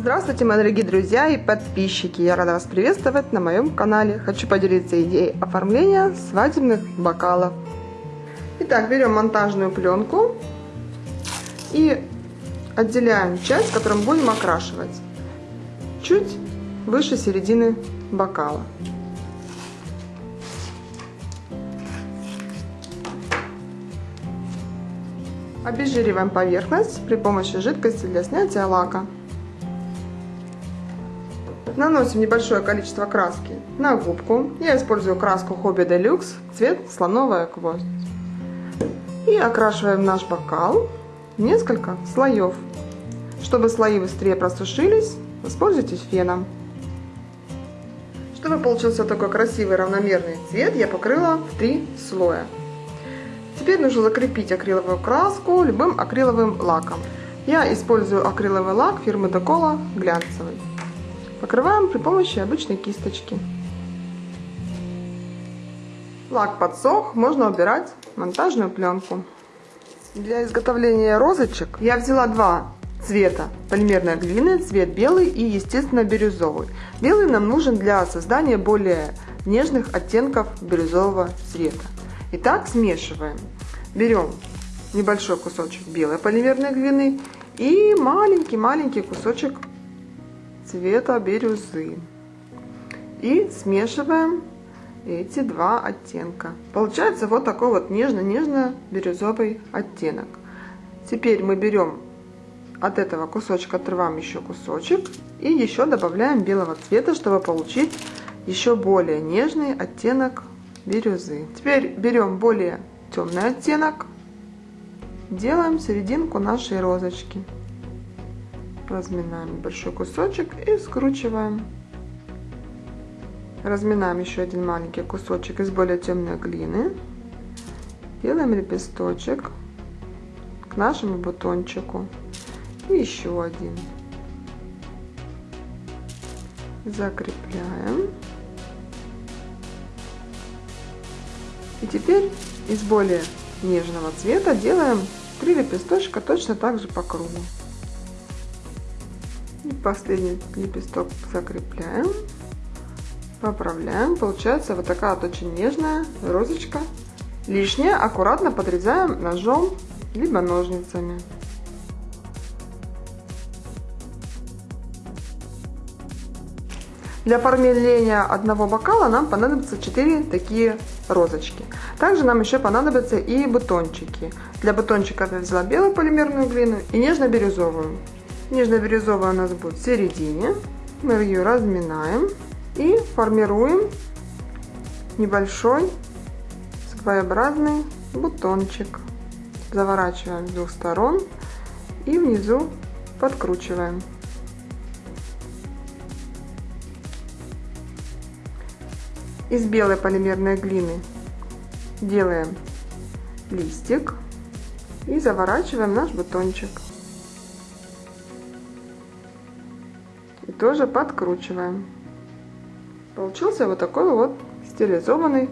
Здравствуйте, мои дорогие друзья и подписчики! Я рада вас приветствовать на моем канале. Хочу поделиться идеей оформления свадебных бокалов. Итак, берем монтажную пленку и отделяем часть, которую будем окрашивать, чуть выше середины бокала. Обезжириваем поверхность при помощи жидкости для снятия лака. Наносим небольшое количество краски на губку. Я использую краску Hobby Deluxe, цвет слоновая кость. И окрашиваем наш бокал несколько слоев. Чтобы слои быстрее просушились, воспользуйтесь феном. Чтобы получился такой красивый равномерный цвет, я покрыла в три слоя. Теперь нужно закрепить акриловую краску любым акриловым лаком. Я использую акриловый лак фирмы Докола глянцевый. Покрываем при помощи обычной кисточки. Лак подсох, можно убирать монтажную пленку. Для изготовления розочек я взяла два цвета полимерной глины, цвет белый и естественно бирюзовый. Белый нам нужен для создания более нежных оттенков бирюзового цвета. Итак, смешиваем. Берем небольшой кусочек белой полимерной глины и маленький-маленький кусочек цвета бирюзы. И смешиваем эти два оттенка. Получается вот такой вот нежно-нежно-бирюзовый оттенок. Теперь мы берем от этого кусочка, отрываем еще кусочек и еще добавляем белого цвета, чтобы получить еще более нежный оттенок бирюзы. Теперь берем более темный оттенок, делаем серединку нашей розочки. Разминаем большой кусочек и скручиваем. Разминаем еще один маленький кусочек из более темной глины. Делаем лепесточек к нашему бутончику. И еще один. Закрепляем. И теперь из более нежного цвета делаем 3 лепесточка точно так же по кругу. И последний лепесток закрепляем, поправляем. Получается вот такая вот очень нежная розочка. Лишнее аккуратно подрезаем ножом либо ножницами. Для оформления одного бокала нам понадобится 4 такие розочки. Также нам еще понадобятся и бутончики. Для бутончиков я взяла белую полимерную глину и нежно-бирюзовую. Нежно-бирюзовая у нас будет в середине. Мы ее разминаем и формируем небольшой своеобразный бутончик. Заворачиваем с двух сторон и внизу подкручиваем. Из белой полимерной глины делаем листик и заворачиваем наш бутончик. Тоже подкручиваем. Получился вот такой вот стилизованный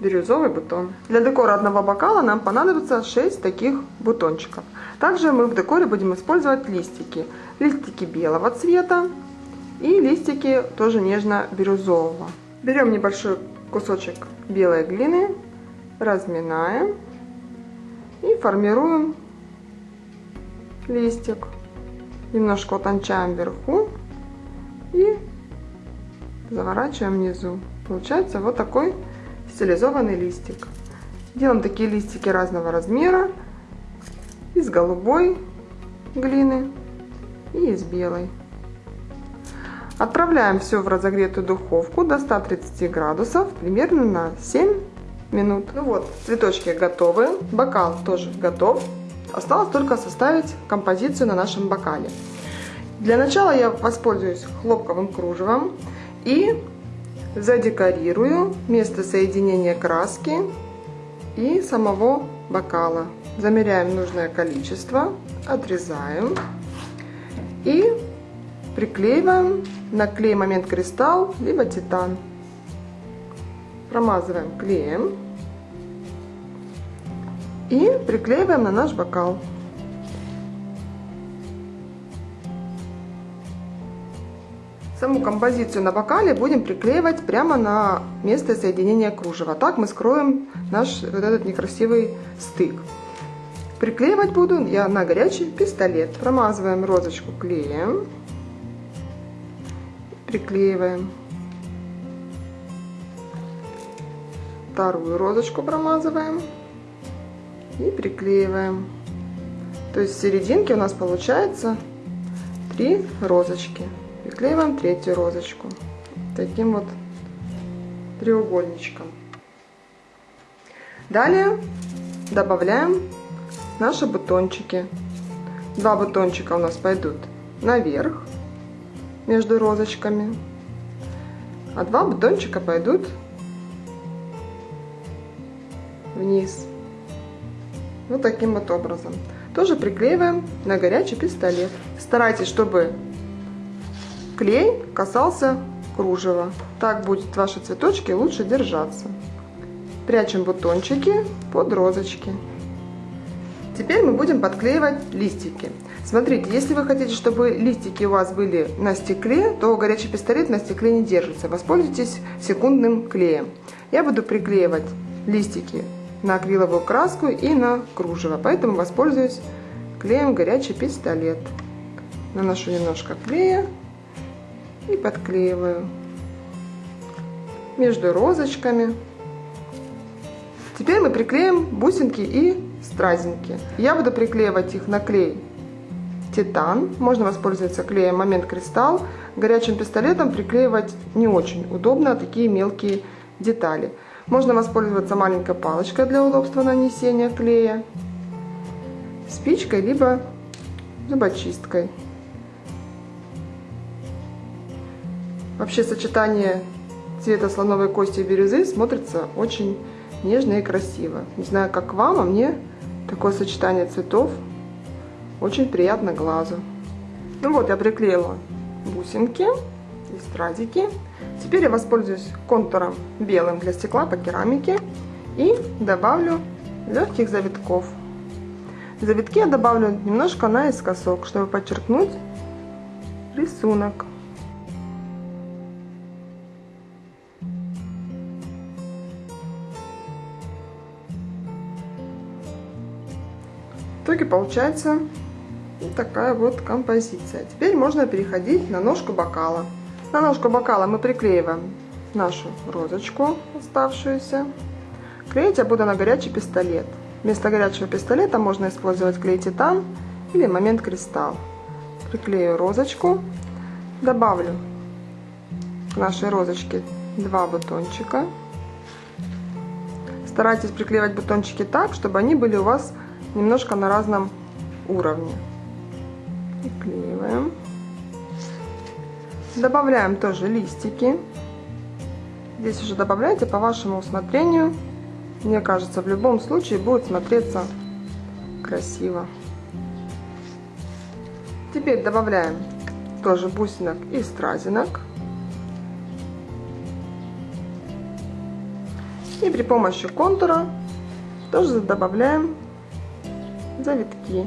бирюзовый бутон. Для декора одного бокала нам понадобится 6 таких бутончиков. Также мы в декоре будем использовать листики. Листики белого цвета и листики тоже нежно-бирюзового. Берем небольшой кусочек белой глины, разминаем и формируем листик. Немножко утончаем вверху и заворачиваем внизу. Получается вот такой стилизованный листик. Делаем такие листики разного размера из голубой глины и из белой. Отправляем все в разогретую духовку до 130 градусов примерно на 7 минут. Ну вот, цветочки готовы, бокал тоже готов. Осталось только составить композицию на нашем бокале. Для начала я воспользуюсь хлопковым кружевом и задекорирую место соединения краски и самого бокала. Замеряем нужное количество, отрезаем и приклеиваем на клей момент кристалл, либо титан. Промазываем клеем и приклеиваем на наш бокал. Саму композицию на бокале будем приклеивать прямо на место соединения кружева. Так мы скроем наш вот этот некрасивый стык. Приклеивать буду я на горячий пистолет. Промазываем розочку клеем. Приклеиваем. Вторую розочку промазываем. И приклеиваем. То есть в серединке у нас получается три розочки. Приклеиваем третью розочку. Таким вот треугольничком. Далее добавляем наши бутончики. Два бутончика у нас пойдут наверх между розочками, а два бутончика пойдут вниз. Вот таким вот образом. Тоже приклеиваем на горячий пистолет. Старайтесь, чтобы клей касался кружева. Так будет ваши цветочки лучше держаться. Прячем бутончики под розочки. Теперь мы будем подклеивать листики. Смотрите, если вы хотите, чтобы листики у вас были на стекле, то горячий пистолет на стекле не держится. Воспользуйтесь секундным клеем. Я буду приклеивать листики на акриловую краску и на кружево, поэтому воспользуюсь клеем горячий пистолет. Наношу немножко клея и подклеиваю между розочками. Теперь мы приклеим бусинки и стразинки. Я буду приклеивать их на клей титан. Можно воспользоваться клеем момент кристалл. Горячим пистолетом приклеивать не очень удобно такие мелкие детали. Можно воспользоваться маленькой палочкой для удобства нанесения клея, спичкой, либо зубочисткой. Вообще сочетание цвета слоновой кости и бирюзы смотрится очень нежно и красиво. Не знаю, как вам, а мне Такое сочетание цветов очень приятно глазу. Ну вот, я приклеила бусинки и стразики. Теперь я воспользуюсь контуром белым для стекла по керамике и добавлю легких завитков. Завитки я добавлю немножко наискосок, чтобы подчеркнуть рисунок. Итоге получается такая вот композиция. Теперь можно переходить на ножку бокала. На ножку бокала мы приклеиваем нашу розочку оставшуюся. Клеить я буду на горячий пистолет. Вместо горячего пистолета можно использовать клей титан или момент кристалл. Приклею розочку, добавлю к нашей розочке два бутончика. Старайтесь приклеивать бутончики так, чтобы они были у вас немножко на разном уровне. Приклеиваем. Добавляем тоже листики. Здесь уже добавляйте по вашему усмотрению. Мне кажется, в любом случае будет смотреться красиво. Теперь добавляем тоже бусинок и стразинок. И при помощи контура тоже добавляем завитки.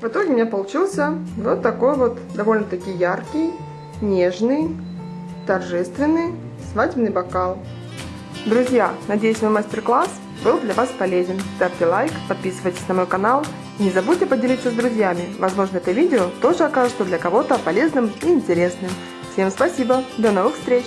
В итоге у меня получился вот такой вот довольно-таки яркий, нежный, торжественный свадебный бокал. Друзья, надеюсь мой мастер-класс был для вас полезен. Ставьте лайк, подписывайтесь на мой канал не забудьте поделиться с друзьями. Возможно это видео тоже окажется для кого-то полезным и интересным. Всем спасибо, до новых встреч!